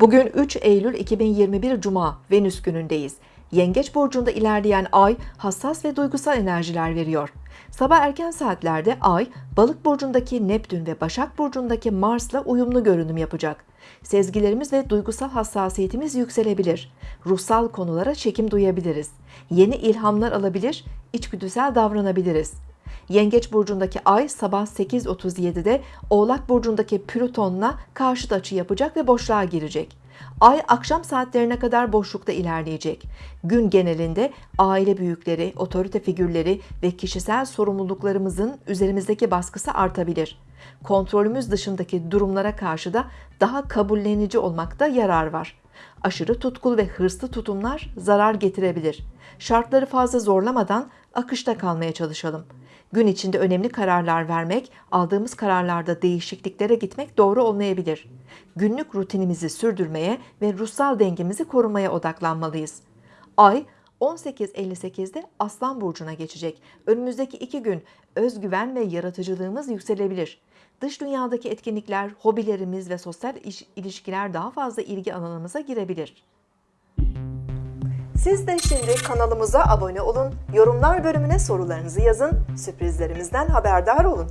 Bugün 3 Eylül 2021 Cuma Venüs günündeyiz. Yengeç burcunda ilerleyen ay hassas ve duygusal enerjiler veriyor. Sabah erken saatlerde ay Balık burcundaki Neptün ve Başak burcundaki Mars'la uyumlu görünüm yapacak. Sezgilerimiz ve duygusal hassasiyetimiz yükselebilir. Ruhsal konulara çekim duyabiliriz. Yeni ilhamlar alabilir, içgüdüsel davranabiliriz. Yengeç burcundaki ay sabah 8.37'de Oğlak burcundaki Plüton'la karşıt açı yapacak ve boşluğa girecek. Ay akşam saatlerine kadar boşlukta ilerleyecek. Gün genelinde aile büyükleri, otorite figürleri ve kişisel sorumluluklarımızın üzerimizdeki baskısı artabilir. Kontrolümüz dışındaki durumlara karşı da daha kabullenici olmakta yarar var. Aşırı tutkulu ve hırslı tutumlar zarar getirebilir. Şartları fazla zorlamadan akışta kalmaya çalışalım. Gün içinde önemli kararlar vermek, aldığımız kararlarda değişikliklere gitmek doğru olmayabilir. Günlük rutinimizi sürdürmeye ve ruhsal dengemizi korumaya odaklanmalıyız. Ay 18.58'de Aslan Burcu'na geçecek. Önümüzdeki iki gün özgüven ve yaratıcılığımız yükselebilir. Dış dünyadaki etkinlikler, hobilerimiz ve sosyal iş- ilişkiler daha fazla ilgi alanımıza girebilir. Siz de şimdi kanalımıza abone olun, yorumlar bölümüne sorularınızı yazın, sürprizlerimizden haberdar olun.